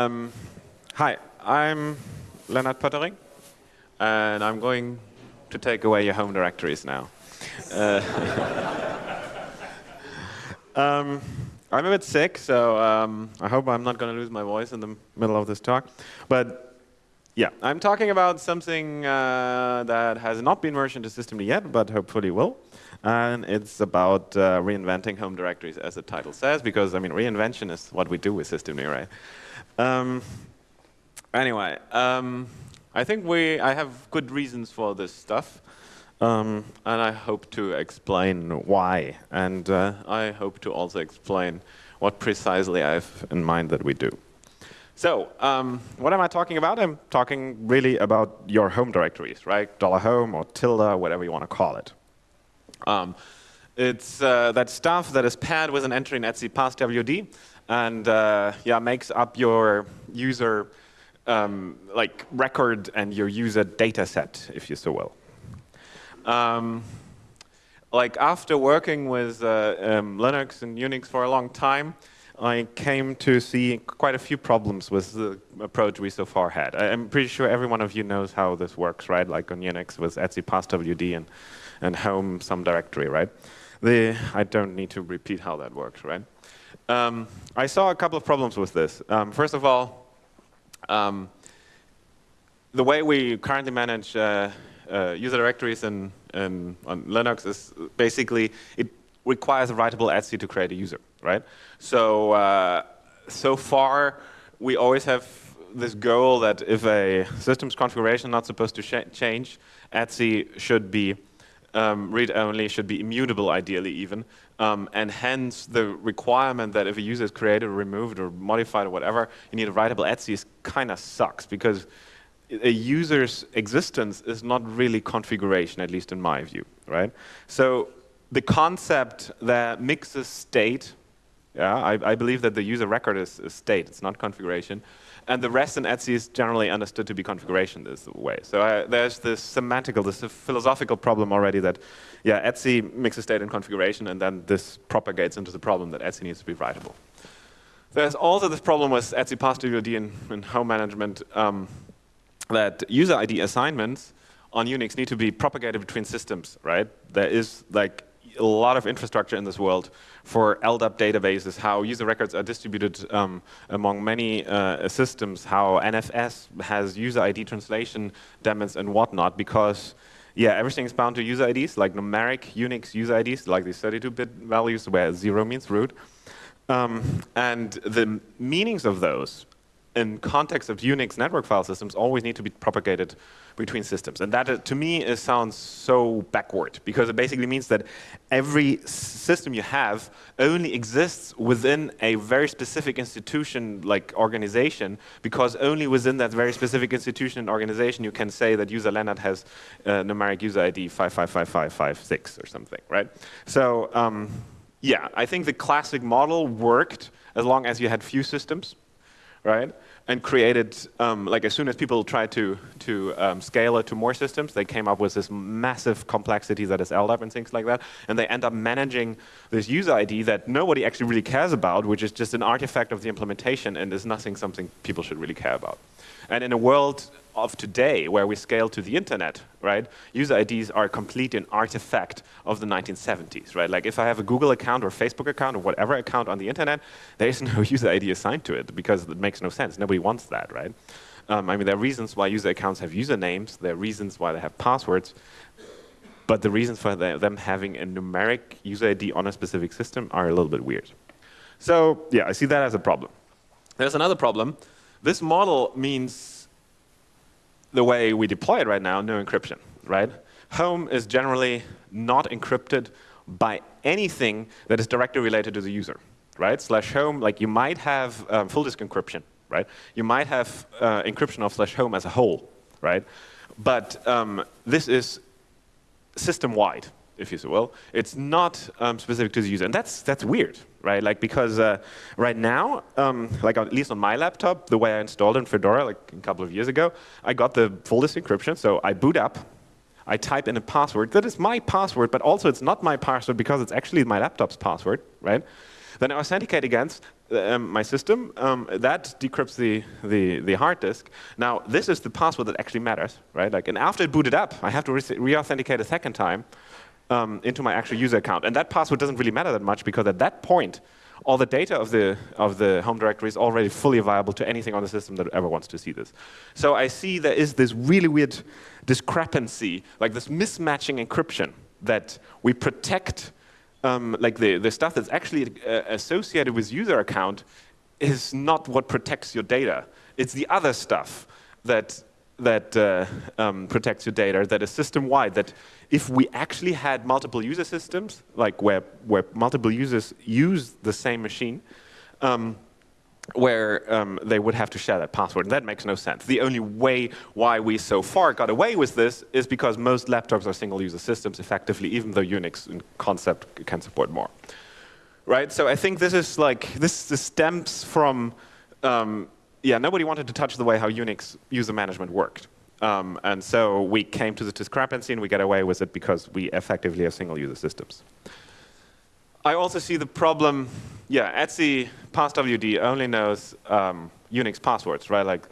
Um, hi, I'm Lennart Poettering, and I'm going to take away your home directories now. Uh, um, I'm a bit sick, so um, I hope I'm not going to lose my voice in the middle of this talk. But yeah, I'm talking about something uh, that has not been merged into systemd yet, but hopefully will. And it's about uh, reinventing home directories, as the title says, because I mean, reinvention is what we do with systemd, right? Um, anyway, um, I think we, I have good reasons for this stuff. Um, and I hope to explain why. And uh, I hope to also explain what precisely I have in mind that we do. So um, what am I talking about? I'm talking really about your home directories, right? Dollar $home or tilde, whatever you want to call it. Um, it's uh, that stuff that is paired with an entry in etc passwd and uh, yeah, makes up your user um, like record and your user data set, if you so will. Um, like after working with uh, um, Linux and Unix for a long time, I came to see quite a few problems with the approach we so far had. I'm pretty sure every one of you knows how this works, right? Like on Unix with etc passwd and, and home some directory, right? The, I don't need to repeat how that works, right? Um, I saw a couple of problems with this. Um, first of all, um, the way we currently manage uh, uh, user directories in, in, on Linux is basically it requires a writable etc to create a user, right? So uh, so far we always have this goal that if a system's configuration not supposed to change, etc should be um, read-only, should be immutable ideally even, um, and hence the requirement that if a user is created or removed or modified or whatever, you need a writable etc kind of sucks because a user's existence is not really configuration, at least in my view, right? So the concept that mixes state, yeah, I, I believe that the user record is, is state, it's not configuration, and the rest in etc is generally understood to be configuration this way. So I, there's this semantical, this philosophical problem already that, yeah, etc mixes state and configuration, and then this propagates into the problem that etc needs to be writable. There's also this problem with etc passwd in, in home management um, that user ID assignments on Unix need to be propagated between systems, right? There is like a lot of infrastructure in this world for LDAP databases, how user records are distributed um, among many uh, systems, how NFS has user ID translation daemons and whatnot, because yeah, everything is bound to user IDs, like numeric Unix user IDs, like these 32-bit values where zero means root. Um, and the meanings of those in context of Unix network file systems always need to be propagated between systems. And that, uh, to me, sounds so backward because it basically means that every system you have only exists within a very specific institution like organization because only within that very specific institution and organization you can say that user Lennart has uh, numeric user ID 555556 or something, right? So um, yeah, I think the classic model worked as long as you had few systems right? And created, um, like as soon as people tried to, to um, scale it to more systems, they came up with this massive complexity that is LDAP and things like that. And they end up managing this user ID that nobody actually really cares about, which is just an artifact of the implementation and is nothing something people should really care about. And in a world of today, where we scale to the internet, right, user IDs are complete an artifact of the 1970s, right? Like if I have a Google account or Facebook account or whatever account on the internet, there is no user ID assigned to it because it makes no sense. Nobody wants that, right? Um, I mean, there are reasons why user accounts have usernames. There are reasons why they have passwords. But the reasons for them having a numeric user ID on a specific system are a little bit weird. So yeah, I see that as a problem. There's another problem. This model means the way we deploy it right now, no encryption, right? Home is generally not encrypted by anything that is directly related to the user, right? Slash home, like you might have um, full disk encryption, right? You might have uh, encryption of slash home as a whole, right? But um, this is system-wide, if you so will. It's not um, specific to the user, and that's that's weird, right? Like because uh, right now, um, like at least on my laptop, the way I installed in Fedora like a couple of years ago, I got the full disk encryption. So I boot up, I type in a password that is my password, but also it's not my password because it's actually my laptop's password, right? Then I authenticate against um, my system, um, that decrypts the, the, the hard disk. Now, this is the password that actually matters, right? Like, and after it booted up, I have to re-authenticate a second time um, into my actual user account. And that password doesn't really matter that much because at that point, all the data of the, of the home directory is already fully available to anything on the system that ever wants to see this. So I see there is this really weird discrepancy, like this mismatching encryption that we protect um, like the, the stuff that's actually uh, associated with user account is not what protects your data. It's the other stuff that, that uh, um, protects your data that is system-wide, that if we actually had multiple user systems, like where, where multiple users use the same machine, um, where um, they would have to share that password. And that makes no sense. The only way why we so far got away with this is because most laptops are single-user systems effectively, even though Unix in concept can support more. Right? So I think this is like, this, this stems from, um, yeah, nobody wanted to touch the way how Unix user management worked. Um, and so we came to the discrepancy and we got away with it because we effectively have single-user systems. I also see the problem, yeah, etc passwd only knows um, Unix passwords, right? Like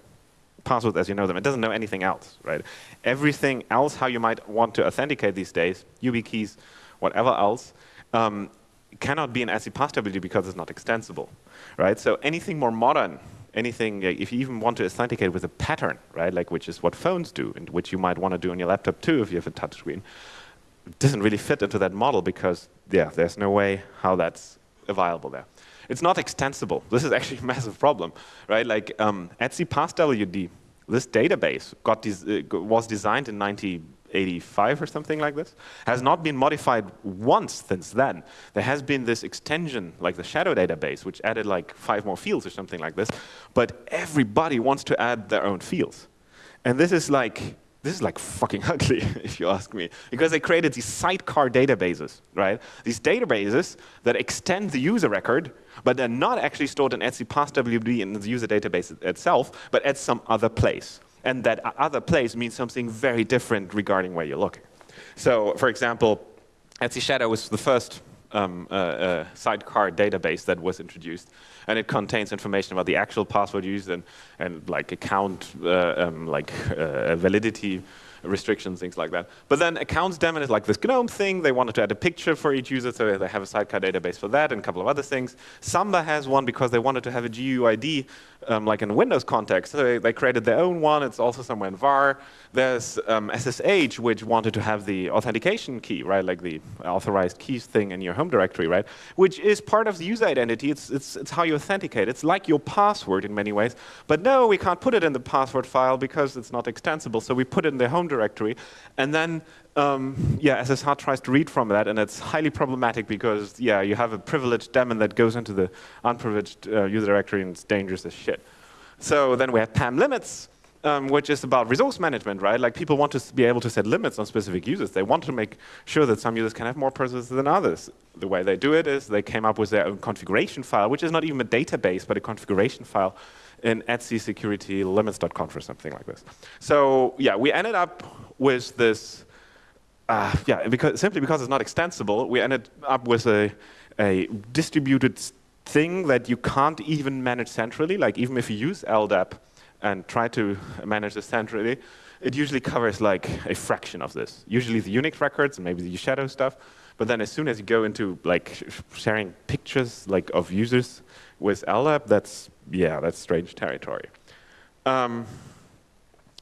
passwords as you know them. It doesn't know anything else, right? Everything else, how you might want to authenticate these days, YubiKeys, whatever else, um, cannot be an etc passwd because it's not extensible, right? So anything more modern, anything, if you even want to authenticate with a pattern, right, like which is what phones do, and which you might want to do on your laptop too if you have a touchscreen, it doesn't really fit into that model because, yeah, there's no way how that's available there. It's not extensible. This is actually a massive problem, right? Like um, etc passwd, this database got des uh, was designed in 1985 or something like this, has not been modified once since then. There has been this extension, like the shadow database, which added like five more fields or something like this, but everybody wants to add their own fields. And this is like this is like fucking ugly, if you ask me, because they created these sidecar databases, right? These databases that extend the user record, but they're not actually stored in etc passwd in the user database itself, but at some other place. And that other place means something very different regarding where you're looking. So, for example, etc Shadow was the first um, uh, uh, sidecar database that was introduced, and it contains information about the actual password used and, and like account uh, um, like uh, validity restrictions, things like that. But then accounts daemon is like this GNOME thing. They wanted to add a picture for each user, so they have a sidecar database for that and a couple of other things. Samba has one because they wanted to have a GUID um, like in Windows context. So they, they, created their own one. It's also somewhere in var. There's um, SSH, which wanted to have the authentication key, right, like the authorized keys thing in your home directory, right, which is part of the user identity. It's, it's, it's how you authenticate. It's like your password in many ways. But no, we can't put it in the password file because it's not extensible. So we put it in the home directory. And then um, yeah, SSH tries to read from that, and it's highly problematic because, yeah, you have a privileged daemon that goes into the unprivileged uh, user directory, and it's dangerous as shit. So then we have PAM limits, um, which is about resource management, right? Like people want to be able to set limits on specific users. They want to make sure that some users can have more processes than others. The way they do it is they came up with their own configuration file, which is not even a database, but a configuration file in etc security limits.conf or something like this. So yeah, we ended up with this uh, yeah, because, simply because it's not extensible, we ended up with a, a distributed thing that you can't even manage centrally. Like even if you use LDAP and try to manage this centrally, it usually covers like a fraction of this. Usually the Unix records and maybe the shadow stuff. But then as soon as you go into like sharing pictures like of users with LDAP, that's yeah, that's strange territory. Um,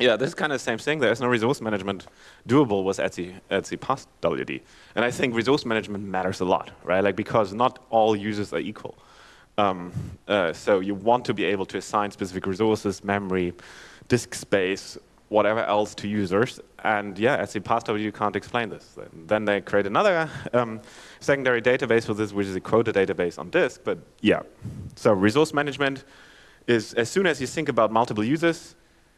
yeah, this is kind of the same thing. There is no resource management doable with etc etc past WD. And I think resource management matters a lot, right? Like because not all users are equal. Um, uh, so you want to be able to assign specific resources, memory, disk space, whatever else to users. And yeah, etc past you can't explain this. Then they create another um, secondary database for this, which is a quota database on disk. But yeah, so resource management is as soon as you think about multiple users,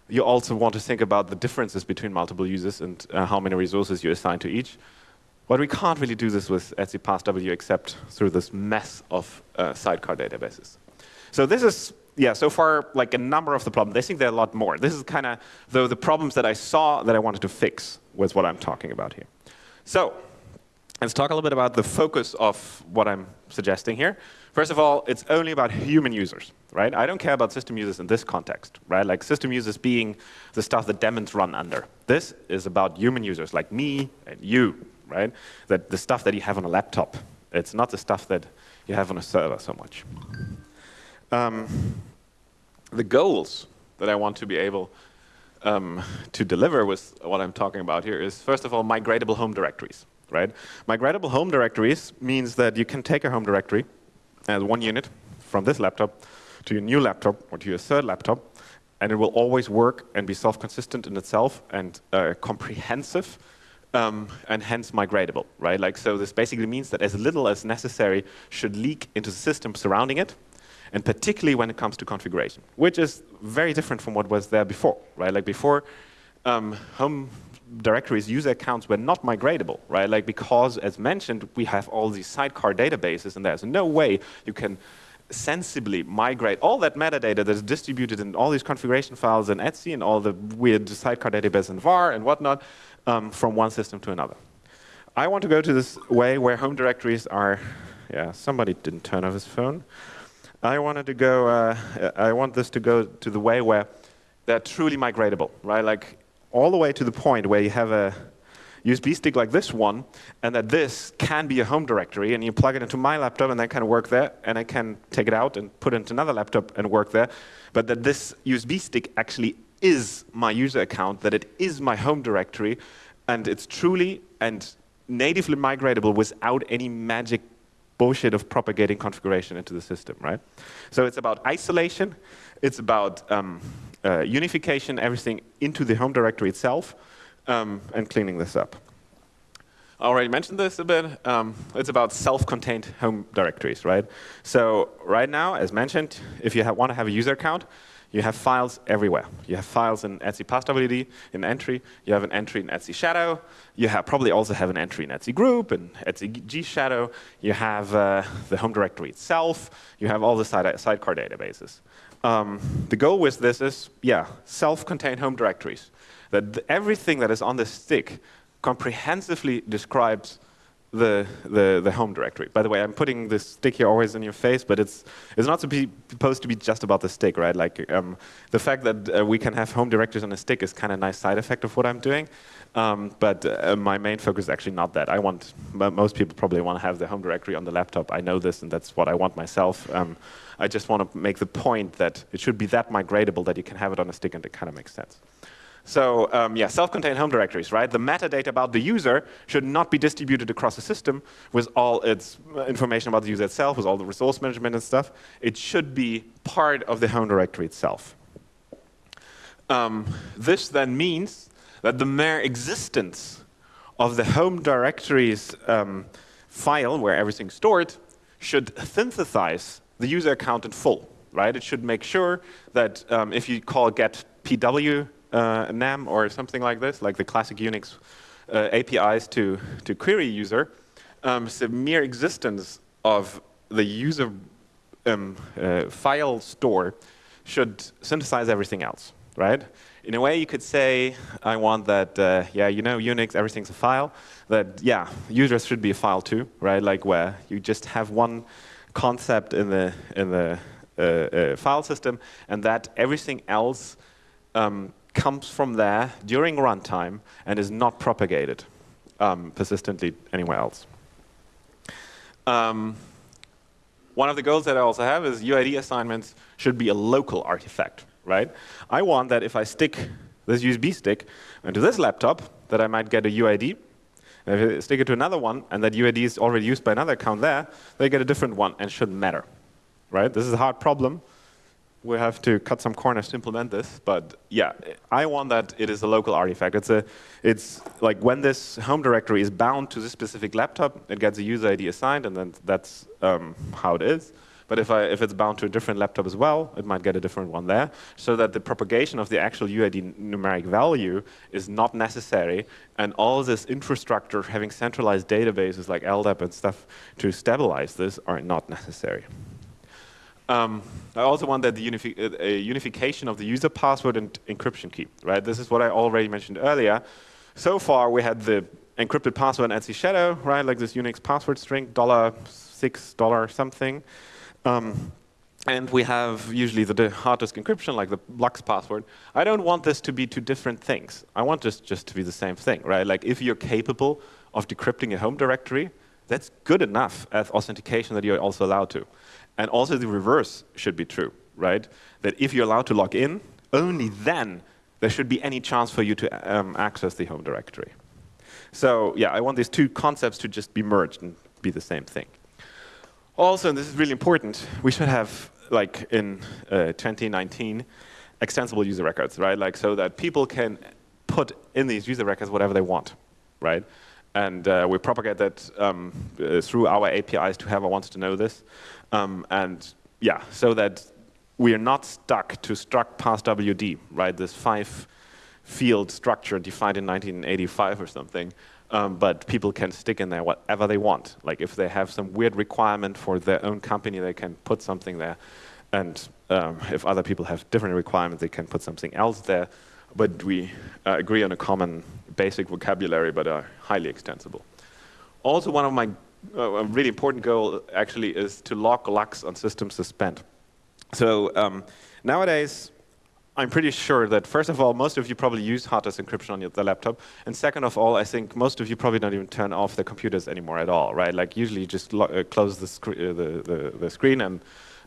you also want to think about the differences between multiple users and uh, how many resources you assign to each. But we can't really do this with etc passwd except through this mess of uh, sidecar databases. So this is, yeah, so far like a number of the problems. I think there are a lot more. This is kind of though the problems that I saw that I wanted to fix with what I'm talking about here. So let's talk a little bit about the focus of what I'm suggesting here. First of all, it's only about human users, right? I don't care about system users in this context, right? Like system users being the stuff that daemons run under. This is about human users like me and you, right? That the stuff that you have on a laptop. It's not the stuff that you have on a server so much. Um, the goals that I want to be able um, to deliver with what I'm talking about here is, first of all, migratable home directories, right? Migratable home directories means that you can take a home directory as one unit from this laptop to your new laptop or to your third laptop, and it will always work and be self-consistent in itself and uh, comprehensive um, and hence migratable, right? Like, so this basically means that as little as necessary should leak into the system surrounding it, and particularly when it comes to configuration, which is very different from what was there before, right? Like before, um, home directories, user accounts were not migratable, right? Like because, as mentioned, we have all these sidecar databases, and there's no way you can sensibly migrate all that metadata that is distributed in all these configuration files in etc and all the weird sidecar database in var and whatnot um, from one system to another. I want to go to this way where home directories are, yeah, somebody didn't turn off his phone. I wanted to go, uh, I want this to go to the way where they're truly migratable, right? Like all the way to the point where you have a USB stick like this one, and that this can be a home directory, and you plug it into my laptop, and that can work there, and I can take it out and put it into another laptop and work there, but that this USB stick actually is my user account, that it is my home directory, and it's truly and natively migratable without any magic bullshit of propagating configuration into the system, right? So it's about isolation, it's about um, uh, unification, everything into the home directory itself, um, and cleaning this up. I already mentioned this a bit. Um, it's about self-contained home directories, right? So right now, as mentioned, if you want to have a user account, you have files everywhere. You have files in etc passwd, in entry. You have an entry in etc Shadow. You have probably also have an entry in etc Group and etc G Shadow. You have uh, the home directory itself. You have all the side sidecar databases. Um, the goal with this is, yeah, self-contained home directories. That everything that is on the stick comprehensively describes the, the, the home directory. By the way, I'm putting this stick here always in your face, but it's, it's not supposed to be just about the stick, right? Like um, the fact that uh, we can have home directories on a stick is kind of a nice side effect of what I'm doing. Um, but uh, my main focus is actually not that. I want, most people probably want to have the home directory on the laptop. I know this, and that's what I want myself. Um, I just want to make the point that it should be that migratable that you can have it on a stick, and it kind of makes sense. So um, yeah, self-contained home directories, right? The metadata about the user should not be distributed across the system with all its uh, information about the user itself, with all the resource management and stuff. It should be part of the home directory itself. Um, this then means that the mere existence of the home directory's um, file where everything's stored should synthesize the user account in full, right? It should make sure that um, if you call get pw uh, NAM or something like this, like the classic Unix uh, APIs to, to query user, um, the mere existence of the user um, uh, file store should synthesize everything else, right? In a way, you could say, I want that, uh, yeah, you know, Unix, everything's a file, that, yeah, users should be a file too, right? Like where you just have one concept in the, in the uh, uh, file system, and that everything else um, comes from there during runtime and is not propagated um, persistently anywhere else. Um, one of the goals that I also have is UID assignments should be a local artifact, right? I want that if I stick this USB stick into this laptop, that I might get a UID. And if I stick it to another one, and that UID is already used by another account there, they get a different one and shouldn't matter, right? This is a hard problem, we have to cut some corners to implement this. But yeah, I want that it is a local artifact. It's a, it's like when this home directory is bound to this specific laptop, it gets a user ID assigned, and then that's um, how it is. But if, I, if it's bound to a different laptop as well, it might get a different one there, so that the propagation of the actual UID numeric value is not necessary, and all this infrastructure having centralized databases like LDAP and stuff to stabilize this are not necessary. Um, I also want that the unifi uh, unification of the user password and encryption key, right? This is what I already mentioned earlier. So far, we had the encrypted password and etc shadow, right? Like this Unix password string, dollar six dollar something. Um, and we have usually the hard disk encryption, like the LUKS password. I don't want this to be two different things. I want this just to be the same thing, right? Like if you're capable of decrypting a home directory, that's good enough as authentication that you're also allowed to. And also the reverse should be true, right? That if you're allowed to log in, only then there should be any chance for you to um, access the home directory. So yeah, I want these two concepts to just be merged and be the same thing. Also, and this is really important, we should have like in uh, 2019, extensible user records, right? Like so that people can put in these user records whatever they want, right? And uh, we propagate that um, uh, through our APIs to whoever wants to know this. Um, and yeah, so that we are not stuck to struct passwd, right? This five field structure defined in 1985 or something. Um, but people can stick in there whatever they want. Like if they have some weird requirement for their own company, they can put something there. And um, if other people have different requirements, they can put something else there. But we uh, agree on a common basic vocabulary, but are highly extensible. Also, one of my uh, really important goal actually is to lock LUKS on system suspend. So um, nowadays, I'm pretty sure that first of all, most of you probably use disk encryption on your, laptop, and second of all, I think most of you probably don't even turn off the computers anymore at all, right? Like usually, you just uh, close the, uh, the, the, the, screen, and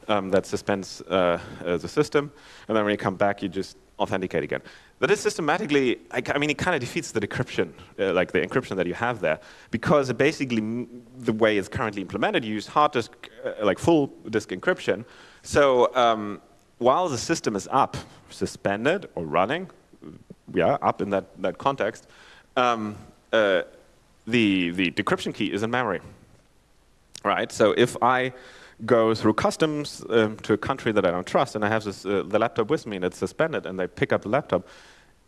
um, that suspends uh, uh, the system, and then when you come back, you just authenticate again. That is systematically, I, mean, it kind of defeats the decryption, uh, like the encryption that you have there, because basically the way it's currently implemented, you use hard disk, uh, like full disk encryption. So um, while the system is up, suspended or running, yeah, up in that, that context, um, uh, the, the decryption key is in memory, right? So if I go through customs um, to a country that I don't trust and I have this, uh, the laptop with me and it's suspended and they pick up the laptop,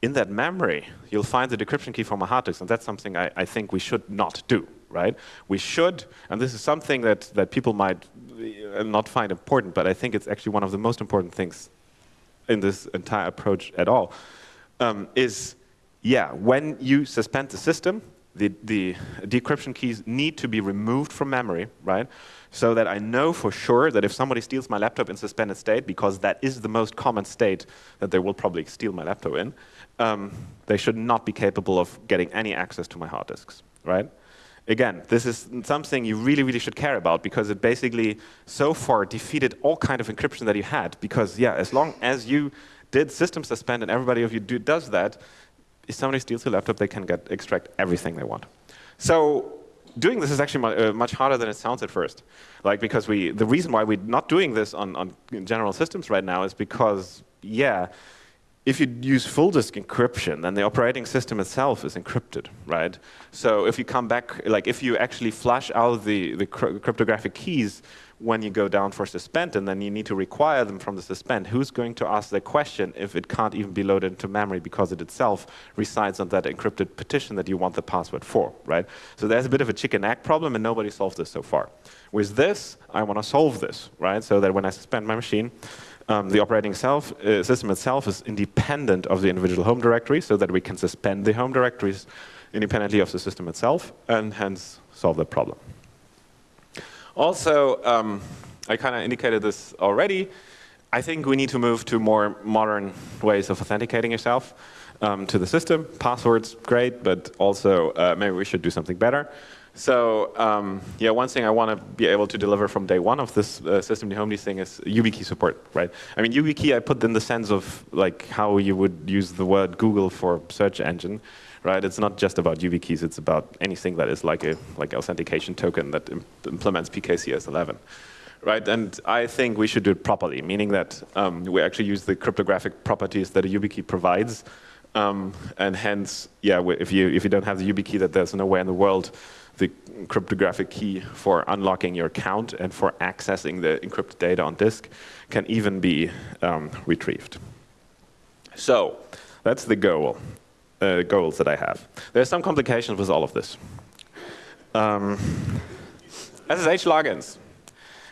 in that memory, you'll find the decryption key from my hard disk, and that's something I, I, think we should not do, right? We should, and this is something that, that people might uh, not find important, but I think it's actually one of the most important things in this entire approach at all, um, is, yeah, when you suspend the system, the, the decryption keys need to be removed from memory, right? So that I know for sure that if somebody steals my laptop in suspended state, because that is the most common state that they will probably steal my laptop in, um, they should not be capable of getting any access to my hard disks, right? Again, this is something you really, really should care about because it basically so far defeated all kind of encryption that you had. Because yeah, as long as you did system suspend and everybody of you do, does that, if somebody steals your laptop, they can get extract everything they want. So doing this is actually much, uh, much harder than it sounds at first. Like because we, the reason why we're not doing this on, on general systems right now is because, yeah, if you use full disk encryption, then the operating system itself is encrypted, right? So if you come back, like if you actually flush out the, the cryptographic keys when you go down for suspend, and then you need to require them from the suspend, who's going to ask the question if it can't even be loaded into memory because it itself resides on that encrypted partition that you want the password for, right? So there's a bit of a chicken egg problem, and nobody solved this so far. With this, I want to solve this, right? So that when I suspend my machine, um, the operating self, uh, system itself is independent of the individual home directory so that we can suspend the home directories independently of the system itself and hence solve the problem. Also, um, I kind of indicated this already, I think we need to move to more modern ways of authenticating yourself um, to the system. Passwords, great, but also uh, maybe we should do something better. So um, yeah, one thing I want to be able to deliver from day one of this uh, system home thing is YubiKey support, right? I mean, YubiKey I put in the sense of like how you would use the word Google for search engine, right? It's not just about YubiKeys, it's about anything that is like a like authentication token that Im implements PKCS11. Right, and I think we should do it properly, meaning that um, we actually use the cryptographic properties that a YubiKey provides, um, and hence, yeah, if you if you don't have the YubiKey, that there's no way in the world the cryptographic key for unlocking your account and for accessing the encrypted data on disk can even be um, retrieved. So that's the goal, uh, goals that I have. There's some complications with all of this. Um, SSH logins,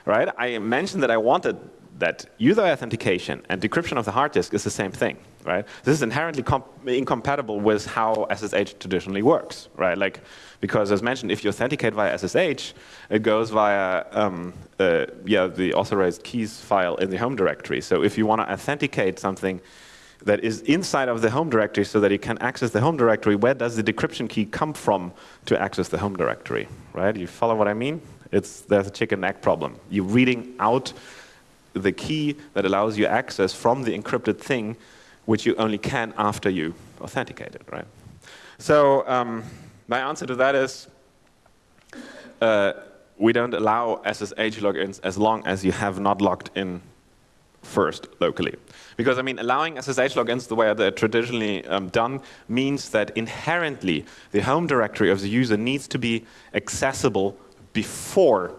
right? I mentioned that I wanted that user authentication and decryption of the hard disk is the same thing, right? This is inherently incompatible with how SSH traditionally works, right? Like, because as mentioned, if you authenticate via SSH, it goes via um, uh, yeah the authorized keys file in the home directory. So if you want to authenticate something that is inside of the home directory so that you can access the home directory, where does the decryption key come from to access the home directory, right? You follow what I mean? It's, there's a chicken egg problem. You're reading out the key that allows you access from the encrypted thing, which you only can after you authenticate it, right? So um, my answer to that is uh, we don't allow SSH logins as long as you have not logged in first locally. Because I mean, allowing SSH logins the way they're traditionally um, done means that inherently the home directory of the user needs to be accessible before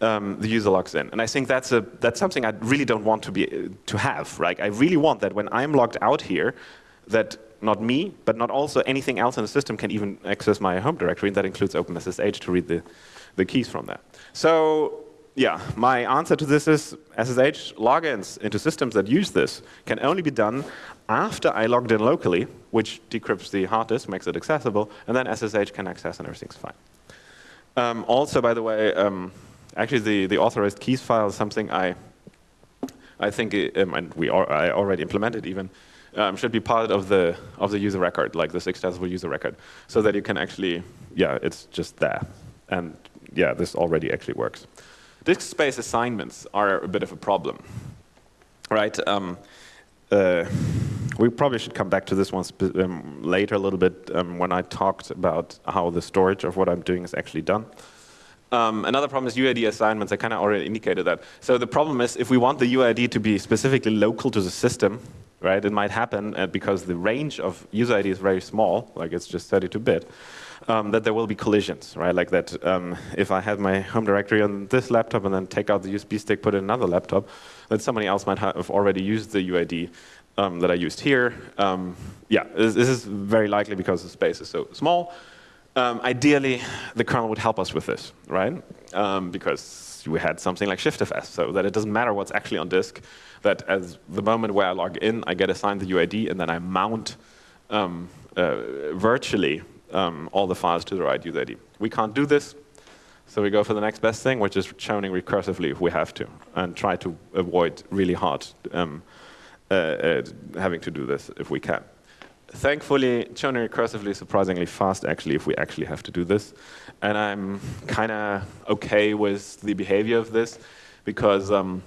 um, the user logs in. And I think that's, a, that's something I really don't want to, be, to have. Right? I really want that when I'm logged out here, that not me, but not also anything else in the system can even access my home directory, and that includes OpenSSH to read the, the keys from that. So yeah, my answer to this is SSH logins into systems that use this can only be done after I logged in locally, which decrypts the hard disk, makes it accessible, and then SSH can access and everything's fine. Um, also, by the way, um, actually the, the authorized keys file is something I, I think, it, um, and we are, I already implemented even, um, should be part of the, of the user record, like this extensible user record, so that you can actually, yeah, it's just there. And yeah, this already actually works. Disk space assignments are a bit of a problem, right? Um, uh, we probably should come back to this one um, later a little bit um, when I talked about how the storage of what I'm doing is actually done. Um, another problem is UID assignments. I kind of already indicated that. So the problem is if we want the UID to be specifically local to the system, right, it might happen uh, because the range of user ID is very small, like it's just 32-bit, um, that there will be collisions, right? Like that um, if I have my home directory on this laptop and then take out the USB stick, put it in another laptop, that somebody else might have already used the UID um, that I used here. Um, yeah, this, this, is very likely because the space is so small. Um, ideally, the kernel would help us with this, right? Um, because we had something like ShiftFS, so that it doesn't matter what's actually on disk, that as the moment where I log in, I get assigned the UID, and then I mount um, uh, virtually um, all the files to the right UID. We can't do this, so we go for the next best thing, which is chowning recursively if we have to, and try to avoid really hard um, uh, uh, having to do this if we can. Thankfully, chowning recursively is surprisingly fast, actually, if we actually have to do this. And I'm kind of OK with the behavior of this, because um,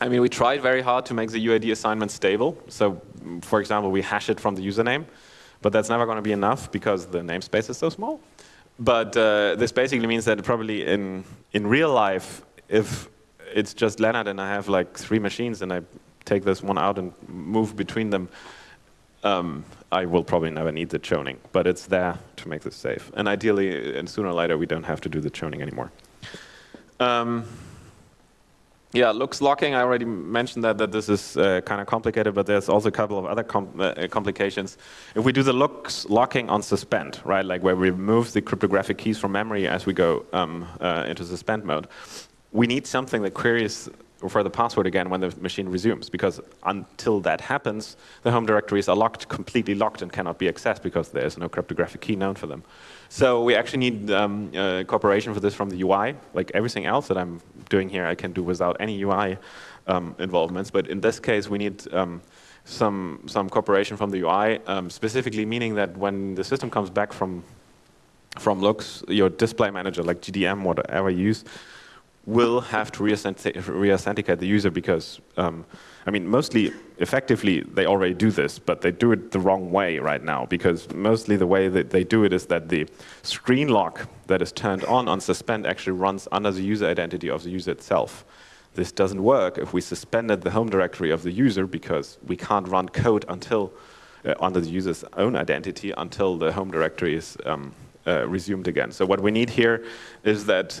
I mean, we tried very hard to make the UID assignment stable. So, for example, we hash it from the username. But that's never going to be enough because the namespace is so small. But uh, this basically means that probably in, in real life, if it's just Lennart and I have like three machines and I take this one out and move between them, um, I will probably never need the chowning, but it's there to make this safe. And ideally, and sooner or later, we don't have to do the chowning anymore. Um, yeah, LUKS locking, I already mentioned that, that this is uh, kind of complicated, but there's also a couple of other com uh, complications. If we do the LUKS locking on suspend, right, like where we remove the cryptographic keys from memory as we go um, uh, into suspend mode, we need something that queries for the password again when the machine resumes, because until that happens, the home directories are locked, completely locked, and cannot be accessed because there's no cryptographic key known for them. So we actually need um, uh, cooperation for this from the UI. Like everything else that I'm doing here, I can do without any UI um, involvements. But in this case, we need um, some some cooperation from the UI, um, specifically meaning that when the system comes back from from LUKS, your display manager, like GDM, whatever you use, will have to re-authenticate the user because, um, I mean, mostly, effectively, they already do this, but they do it the wrong way right now because mostly the way that they do it is that the screen lock that is turned on on suspend actually runs under the user identity of the user itself. This doesn't work if we suspended the home directory of the user because we can't run code until uh, under the user's own identity until the home directory is um, uh, resumed again. So what we need here is that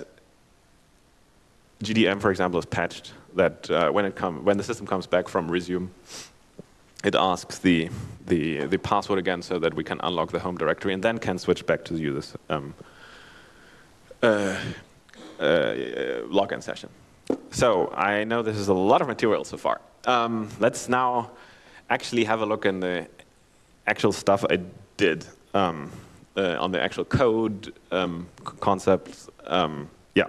GDM, for example, is patched that uh, when, it come, when the system comes back from resume, it asks the, the, the password again so that we can unlock the home directory and then can switch back to the user's um, uh, uh, login session. so I know this is a lot of material so far. Um, let's now actually have a look in the actual stuff I did um, uh, on the actual code um, concepts. Um, yeah,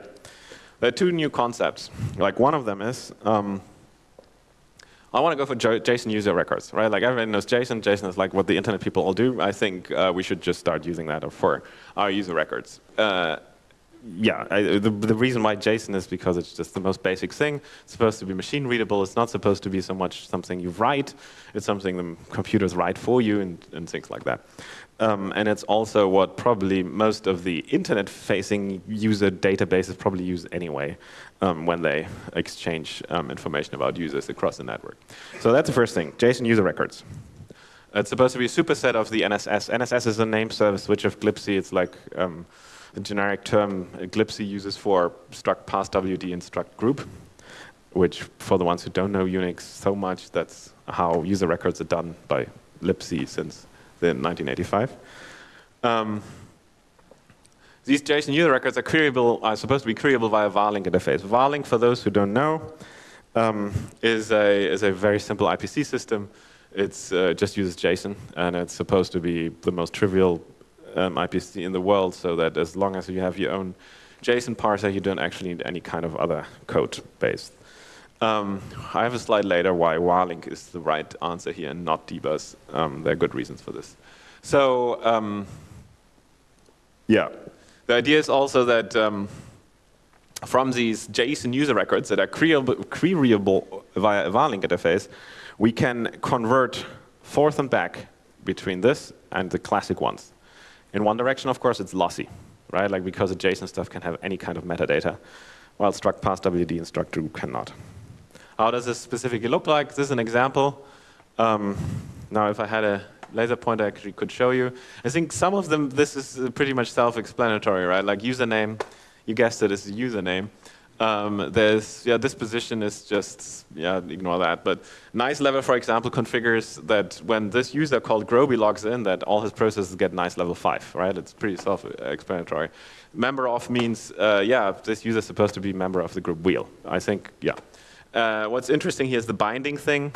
there are two new concepts. Like one of them is um, I want to go for JSON user records, right? Like everyone knows JSON. JSON is like what the internet people all do. I think uh, we should just start using that for our user records. Uh, yeah, I, the, the reason why JSON is because it's just the most basic thing. It's supposed to be machine readable. It's not supposed to be so much something you write. It's something the computers write for you and, and things like that. Um, and it's also what probably most of the internet-facing user databases probably use anyway um, when they exchange um, information about users across the network. So that's the first thing, JSON user records. It's supposed to be a superset of the NSS. NSS is a name service switch of glibc. It's like a generic term glibc uses for struct passwd and struct group, which for the ones who don't know Unix so much, that's how user records are done by libc since in 1985. Um, these JSON user records are queryable, are supposed to be queryable via varlink interface. Varlink, for those who don't know, um, is, a, is a very simple IPC system. It uh, just uses JSON, and it's supposed to be the most trivial um, IPC in the world, so that as long as you have your own JSON parser, you don't actually need any kind of other code base. Um, I have a slide later why Varlink is the right answer here and not dbus. Um, there are good reasons for this. So um, yeah, the idea is also that um, from these JSON user records that are queryable via a Varlink interface, we can convert forth and back between this and the classic ones. In one direction, of course, it's lossy, right? Like because JSON stuff can have any kind of metadata, while struct passwd and struct group cannot. How does this specifically look like? This is an example. Um, now, if I had a laser pointer, I actually could show you. I think some of them, this is pretty much self-explanatory, right? Like username, you guessed it, it, is a username. Um, there's, yeah, this position is just, yeah, ignore that. But nice level, for example, configures that when this user called Groby logs in, that all his processes get nice level 5, right? It's pretty self-explanatory. Member of means, uh, yeah, this user is supposed to be member of the group wheel. I think, yeah. Uh, what's interesting here is the binding thing.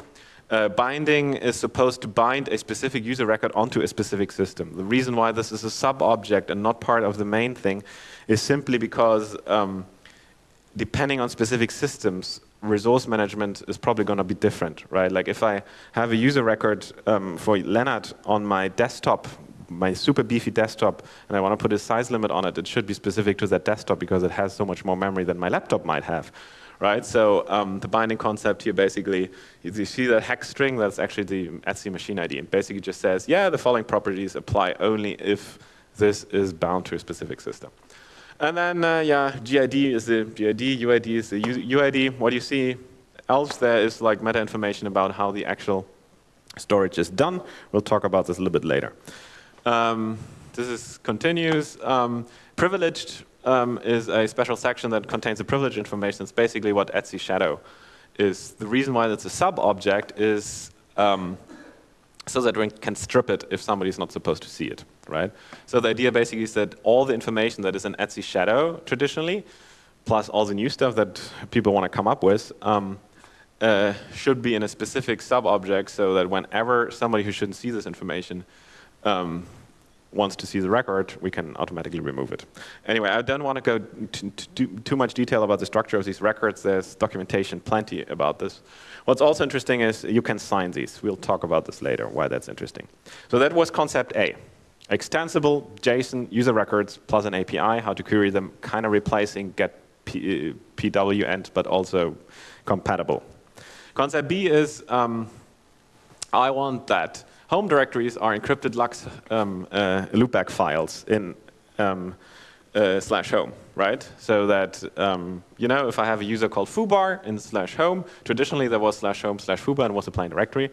Uh, binding is supposed to bind a specific user record onto a specific system. The reason why this is a sub-object and not part of the main thing is simply because um, depending on specific systems, resource management is probably going to be different, right? Like if I have a user record um, for Lennart on my desktop, my super beefy desktop, and I want to put a size limit on it, it should be specific to that desktop because it has so much more memory than my laptop might have right? So um, the binding concept here basically, you see that hex string, that's actually the etc machine ID. It basically just says, yeah, the following properties apply only if this is bound to a specific system. And then, uh, yeah, GID is the GID, UID is the UID. What you see else there is like meta information about how the actual storage is done. We'll talk about this a little bit later. Um, this is continues. Um, privileged um, is a special section that contains the privilege information. It's basically what etc Shadow is. The reason why it's a sub-object is um, so that we can strip it if somebody's not supposed to see it, right? So the idea basically is that all the information that is in etc Shadow traditionally, plus all the new stuff that people want to come up with, um, uh, should be in a specific sub-object so that whenever somebody who shouldn't see this information um, wants to see the record, we can automatically remove it. Anyway, I don't want to go to, too much detail about the structure of these records. There's documentation plenty about this. What's also interesting is you can sign these. We'll talk about this later, why that's interesting. So that was concept A. Extensible JSON user records plus an API, how to query them, kind of replacing get P, uh, PWEnt, but also compatible. Concept B is um, I want that home directories are encrypted LUKS um, uh, loopback files in um, uh, slash home, right? So that, um, you know, if I have a user called foobar in slash home, traditionally there was slash home slash foobar and was a plain directory.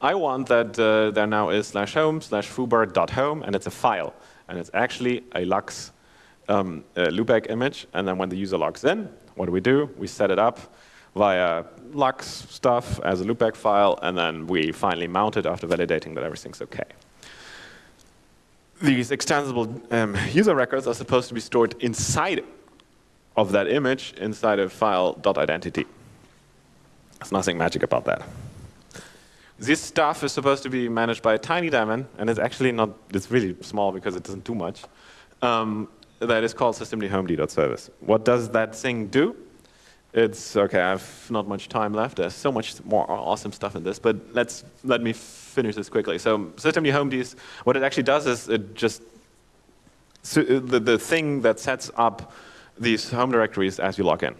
I want that uh, there now is slash home slash foobar dot home and it's a file. And it's actually a LUKS um, loopback image. And then when the user logs in, what do we do? We set it up via LUKS stuff as a loopback file, and then we finally mount it after validating that everything's OK. These extensible um, user records are supposed to be stored inside of that image inside a file .identity. There's nothing magic about that. This stuff is supposed to be managed by a tiny daemon, and it's actually not, it's really small because it doesn't do much. Um, that is called systemd-homed.service. What does that thing do? It's, okay, I have not much time left. There's so much more awesome stuff in this, but let's, let me finish this quickly. So systemd-homed, what it actually does is it just, so the, the thing that sets up these home directories as you log in,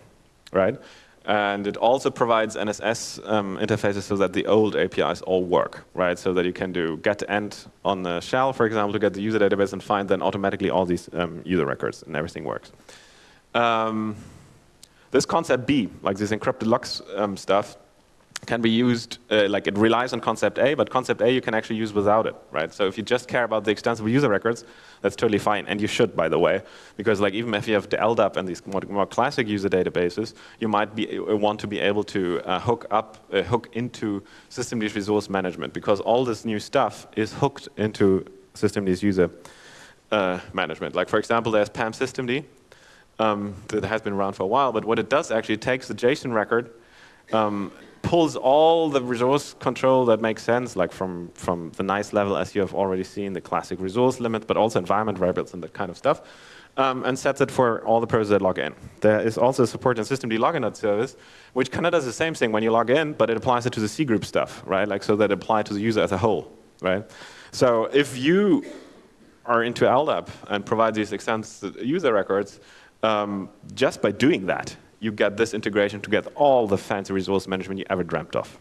right? And it also provides NSS um, interfaces so that the old APIs all work, right? So that you can do getent on the shell, for example, to get the user database and find then automatically all these um, user records and everything works. Um, this concept B, like this encrypted LUKS um, stuff, can be used, uh, like it relies on concept A, but concept A you can actually use without it, right? So if you just care about the extensible user records, that's totally fine, and you should, by the way, because like even if you have the LDAP and these more, more classic user databases, you might be, uh, want to be able to uh, hook up, uh, hook into systemd resource management, because all this new stuff is hooked into systemd user uh, management. Like for example, there's PAM systemd um, that has been around for a while, but what it does actually, it takes the JSON record um, pulls all the resource control that makes sense, like from, from the nice level as you have already seen, the classic resource limit, but also environment variables and that kind of stuff, um, and sets it for all the processes that log in. There is also support in systemd login service, which kind of does the same thing when you log in, but it applies it to the cgroup stuff, right? Like so that applies to the user as a whole, right? So if you are into LDAP and provide these extensive user records, um, just by doing that, you get this integration to get all the fancy resource management you ever dreamt of.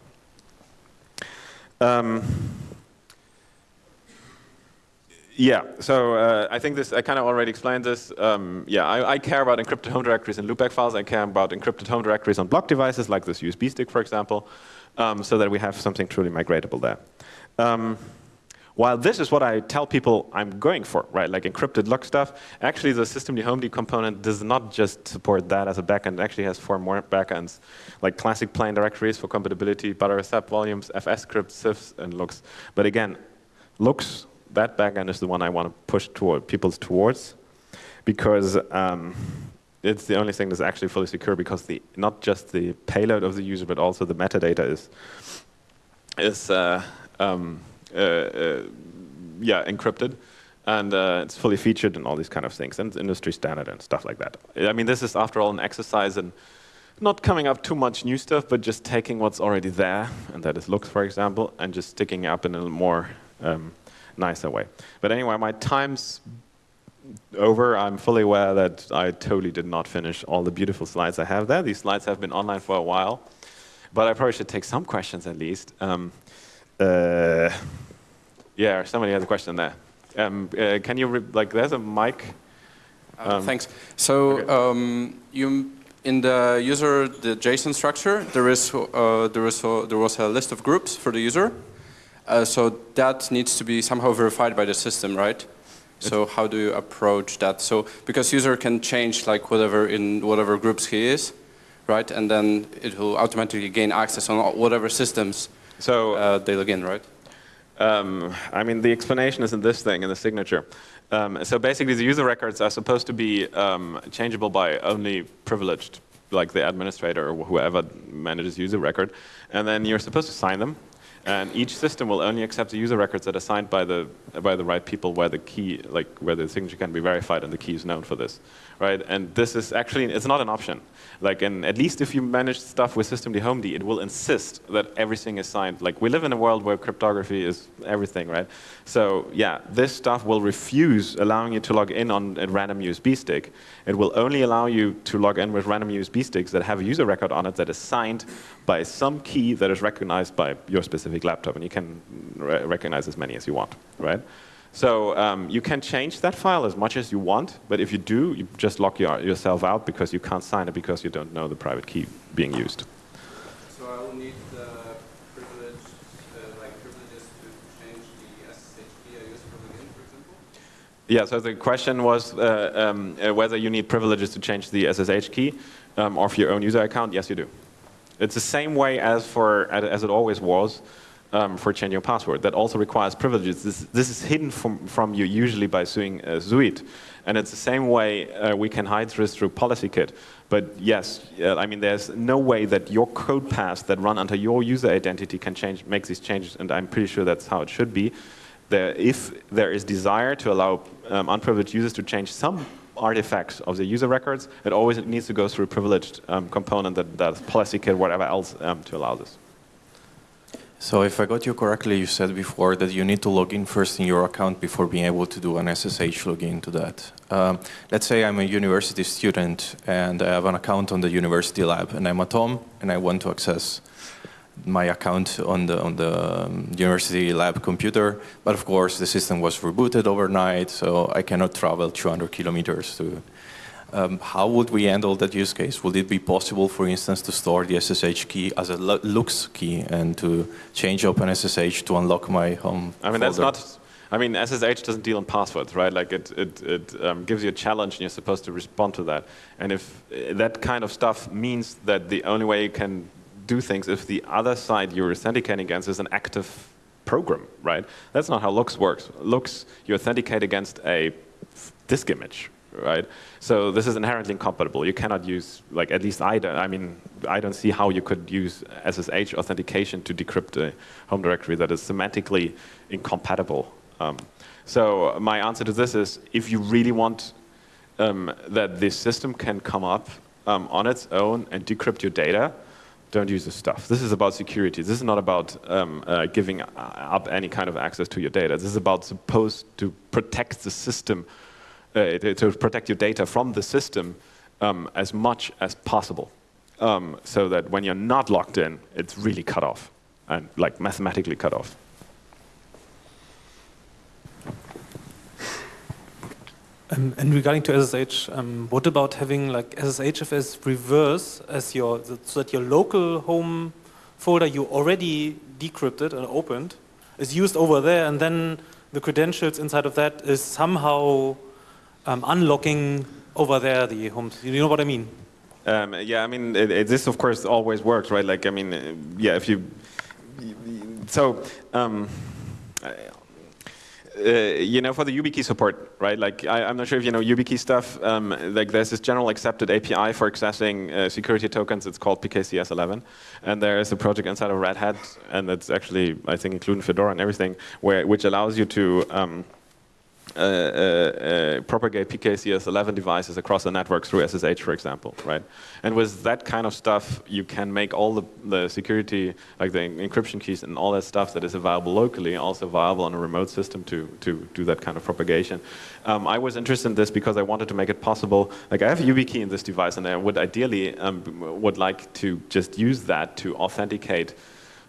Um, yeah, so uh, I think this, I kind of already explained this. Um, yeah, I, I, care about encrypted home directories and loopback files. I care about encrypted home directories on block devices, like this USB stick, for example, um, so that we have something truly migratable there. Um, while this is what I tell people I'm going for, right, like encrypted log stuff, actually the systemd component does not just support that as a backend. It actually has four more backends, like classic plain directories for compatibility, Btrfs subvolumes, fs scripts, CIFS, and LUKS. But again, LUKS, that backend is the one I want to push toward people towards because um, it's the only thing that's actually fully secure because the not just the payload of the user, but also the metadata is is uh, um, yeah, encrypted. And uh, it's fully featured and all these kind of things. And industry standard and stuff like that. I mean, this is, after all, an exercise in not coming up too much new stuff, but just taking what's already there, and that is LUKS, for example, and just sticking it up in a more um, nicer way. But anyway, my time's over. I'm fully aware that I totally did not finish all the beautiful slides I have there. These slides have been online for a while, but I probably should take some questions at least. Um, uh, yeah, somebody has a question there. Um, uh, can you, like, there's a mic. Uh, um, thanks. So okay. um, you, in the user, the JSON structure, there is uh, there is a, there was a list of groups for the user. Uh, so that needs to be somehow verified by the system, right? So how do you approach that? So because user can change like whatever in whatever groups he is, right? And then it will automatically gain access on whatever systems so uh, they log in, right? Um, I mean, the explanation is in this thing, in the signature. Um, so basically, the user records are supposed to be um, changeable by only privileged, like the administrator or whoever manages user record. And then you're supposed to sign them. And each system will only accept the user records that are signed by the by the right people, where the key, like where the signature can be verified and the key is known for this, right? And this is actually it's not an option. Like, and at least if you manage stuff with systemd-homed, it will insist that everything is signed. Like, we live in a world where cryptography is everything, right? So, yeah, this stuff will refuse allowing you to log in on a random USB stick. It will only allow you to log in with random USB sticks that have a user record on it that is signed by some key that is recognized by your specific laptop, and you can re recognize as many as you want, right? So um, you can change that file as much as you want, but if you do, you just lock your, yourself out because you can't sign it because you don't know the private key being used. So I will need the privilege, uh, like privileges to change the SSH key I use for login, for example? Yeah, so the question was uh, um, uh, whether you need privileges to change the SSH key um, of your own user account. Yes, you do. It's the same way as for as it always was um, for changing your password. That also requires privileges. This, this is hidden from, from you usually by doing a SUID. And it's the same way uh, we can hide this through PolicyKit. But yes, uh, I mean, there's no way that your code paths that run under your user identity can change, make these changes, and I'm pretty sure that's how it should be. There, if there is desire to allow um, unprivileged users to change some artifacts of the user records, it always needs to go through a privileged um, component that does PolicyKit, whatever else, um, to allow this. So if I got you correctly, you said before that you need to log in first in your account before being able to do an SSH login to that. Um, let's say I'm a university student and I have an account on the university lab and I'm at home and I want to access my account on the, on the um, university lab computer, but of course the system was rebooted overnight, so I cannot travel 200 kilometers to um, how would we handle that use case? Would it be possible, for instance, to store the SSH key as a LUKS key and to change OpenSSH to unlock my home I mean, folder? that's not, I mean, SSH doesn't deal in passwords, right? Like it, it, it um, gives you a challenge and you're supposed to respond to that. And if uh, that kind of stuff means that the only way you can do things if the other side you're authenticating against is an active program, right? That's not how LUKS works. LUKS, you authenticate against a disk image, right? So this is inherently incompatible. You cannot use, like at least I don't, I mean, I don't see how you could use SSH authentication to decrypt a home directory that is semantically incompatible. Um, so my answer to this is, if you really want um, that this system can come up um, on its own and decrypt your data, don't use this stuff. This is about security. This is not about um, uh, giving up any kind of access to your data. This is about supposed to protect the system uh, to protect your data from the system um, as much as possible. Um, so that when you're not logged in, it's really cut off and like mathematically cut off. Um, and regarding to SSH, um, what about having like SSHFS reverse as your so that your local home folder you already decrypted and opened is used over there, and then the credentials inside of that is somehow um, unlocking over there the homes. You know what I mean? Um, yeah, I mean, it, it, this of course always works, right? Like, I mean, uh, yeah, if you, so, um, uh, you know, for the YubiKey support, right? Like, I, am not sure if you know YubiKey stuff. Um, like, there's this general accepted API for accessing uh, security tokens. It's called PKCS11, and there is a project inside of Red Hat, and it's actually, I think, including Fedora and everything, where which allows you to um, propagate PKCS11 devices across the network through SSH, for example, right? And with that kind of stuff, you can make all the, the security, like the encryption keys and all that stuff that is available locally, also viable on a remote system to, to do that kind of propagation. Um, I was interested in this because I wanted to make it possible, like I have a YubiKey in this device and I would ideally um, would like to just use that to authenticate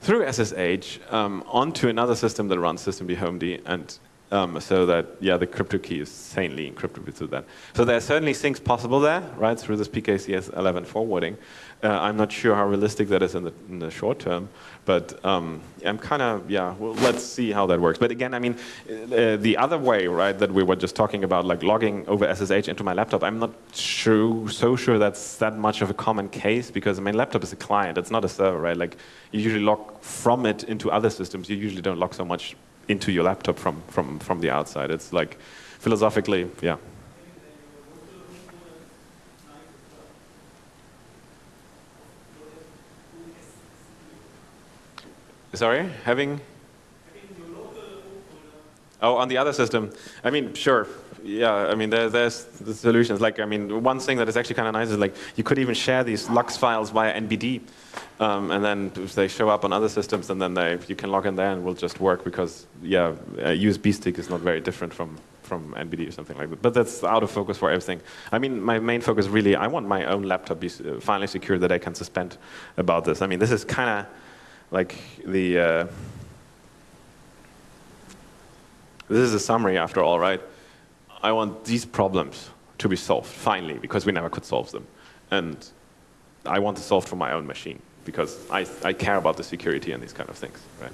through SSH um, onto another system that runs systemd-homed and um, so that, yeah, the crypto key is sanely encrypted through that. So there are certainly things possible there, right, through this PKCS 11 forwarding. Uh, I'm not sure how realistic that is in the, in the short term, but um, I'm kind of, yeah, well, let's see how that works. But again, I mean, uh, the other way, right, that we were just talking about, like logging over SSH into my laptop, I'm not sure, so sure that's that much of a common case because my laptop is a client, it's not a server, right? Like you usually log from it into other systems, you usually don't log so much into your laptop from, from, from the outside. It's like philosophically, yeah. Sorry, having? Oh, on the other system. I mean, sure. Yeah, I mean, there, there's the solutions. Like, I mean, one thing that is actually kind of nice is like you could even share these LUKS files via NBD. Um, and then if they show up on other systems, and then they, you can log in there and will just work because, yeah, a USB stick is not very different from, from NBD or something like that. But that's out of focus for everything. I mean, my main focus really, I want my own laptop be uh, finally secure that I can suspend about this. I mean, this is kind of like the, uh, this is a summary after all, right? I want these problems to be solved, finally, because we never could solve them. And I want to solve for my own machine because I, I care about the security and these kind of things, right?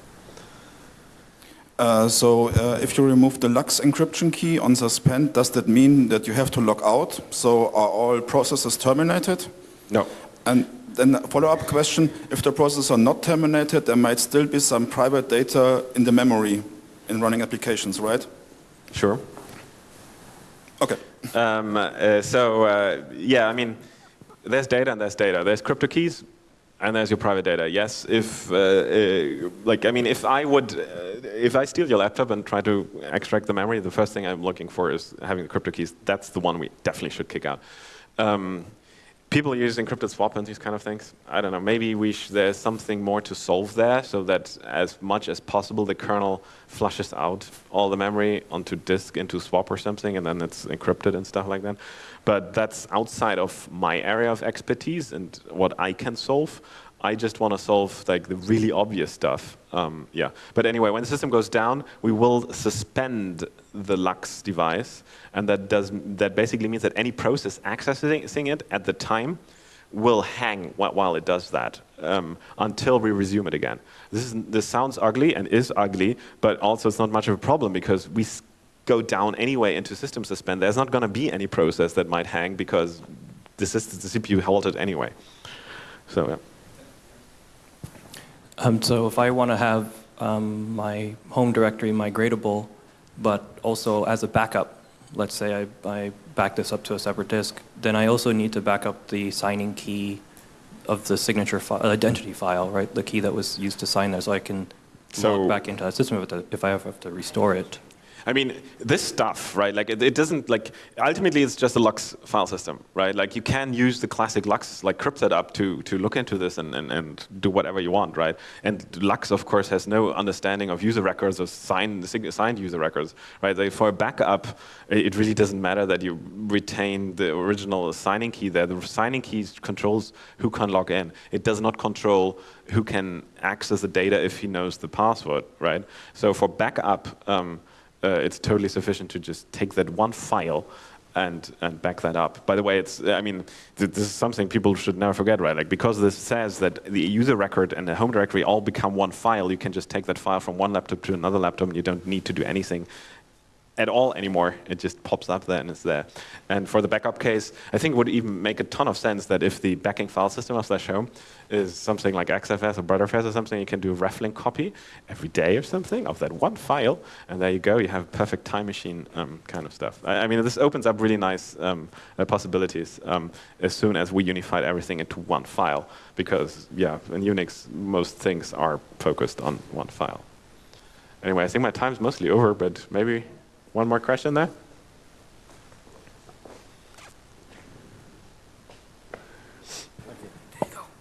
Uh, so uh, if you remove the LUKS encryption key on suspend, does that mean that you have to log out? So are all processes terminated? No. And then a follow-up question, if the process are not terminated, there might still be some private data in the memory in running applications, right? Sure. Okay. Um, uh, so uh, yeah, I mean, there's data and there's data. There's crypto keys and there's your private data. Yes, if uh, uh like I mean, if I would, uh, if I steal your laptop and try to extract the memory, the first thing I'm looking for is having the crypto keys. That's the one we definitely should kick out. Um, people use encrypted swap and these kind of things. I don't know, maybe we there's something more to solve there so that as much as possible the kernel flushes out all the memory onto disk into swap or something and then it's encrypted and stuff like that. But that's outside of my area of expertise and what I can solve. I just want to solve like the really obvious stuff. Um, yeah. But anyway, when the system goes down, we will suspend the LUKS device, and that does that basically means that any process accessing it at the time will hang while it does that um, until we resume it again. This, is, this sounds ugly and is ugly, but also it's not much of a problem because we go down anyway into system suspend. There's not going to be any process that might hang because the, system, the CPU halted anyway. So yeah. Um, so if I want to have um, my home directory migratable, but also as a backup, let's say I, I back this up to a separate disk, then I also need to back up the signing key of the signature identity file, right? The key that was used to sign there, so I can so log back into that system if, if I have to restore it. I mean, this stuff, right? Like, it, it, doesn't like. Ultimately, it's just a LUKS file system, right? Like, you can use the classic LUKS like cryptsetup, to to look into this and, and and do whatever you want, right? And LUKS, of course, has no understanding of user records or signed signed user records, right? They, for a backup, it really doesn't matter that you retain the original signing key there. The signing key controls who can log in. It does not control who can access the data if he knows the password, right? So for backup. Um, uh, it's totally sufficient to just take that one file and and back that up. By the way, it's I mean th this is something people should never forget, right? Like because this says that the user record and the home directory all become one file, you can just take that file from one laptop to another laptop, and you don't need to do anything at all anymore. It just pops up there and it's there. And for the backup case, I think it would even make a ton of sense that if the backing file system of slash home is something like XFS or Btrfs or something, you can do a reflink copy every day or something of that one file, and there you go, you have perfect time machine um, kind of stuff. I, I, mean, this opens up really nice um, uh, possibilities um, as soon as we unified everything into one file, because yeah, in Unix, most things are focused on one file. Anyway, I think my time's mostly over, but maybe one more question there?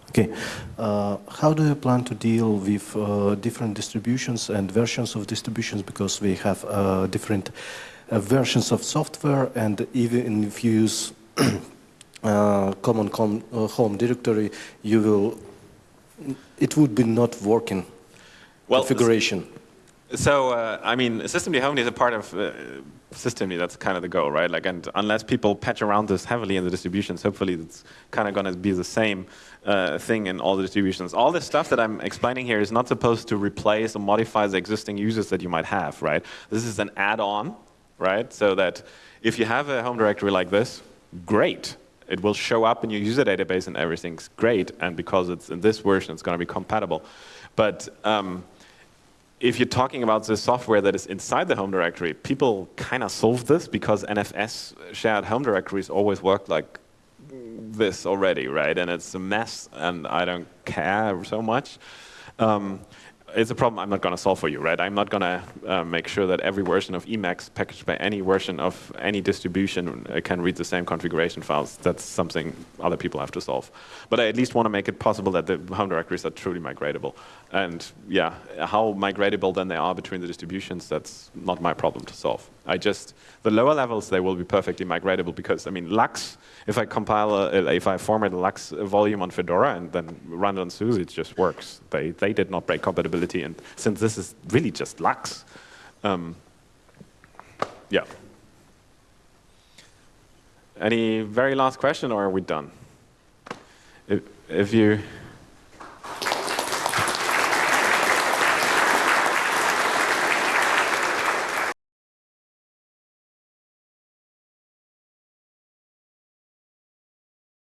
Okay. Uh, how do you plan to deal with uh, different distributions and versions of distributions because we have uh, different uh, versions of software and even if you use uh, common com uh, home directory, you will, it would be not working well, configuration. So, uh, I mean, systemd home is a part of uh, systemd. That's kind of the goal, right? Like, and unless people patch around this heavily in the distributions, hopefully it's kind of going to be the same uh, thing in all the distributions. All this stuff that I'm explaining here is not supposed to replace or modify the existing users that you might have, right? This is an add-on, right? So that if you have a home directory like this, great. It will show up in your user database and everything's great. And because it's in this version, it's going to be compatible. But um, if you're talking about the software that is inside the home directory, people kind of solve this because NFS shared home directories always work like this already, right? And it's a mess, and I don't care so much. Um, it's a problem I'm not going to solve for you, right? I'm not going to uh, make sure that every version of Emacs packaged by any version of any distribution uh, can read the same configuration files. That's something other people have to solve. But I at least want to make it possible that the home directories are truly migratable. And yeah, how migratable then they are between the distributions, that's not my problem to solve. I just, the lower levels, they will be perfectly migratable because, I mean, LUKS, if I compile, a, if I format a LUKS volume on Fedora and then run it on SUSE, it just works. They, they did not break compatibility. And since this is really just LUKS, um, yeah. Any very last question or are we done? If, if you...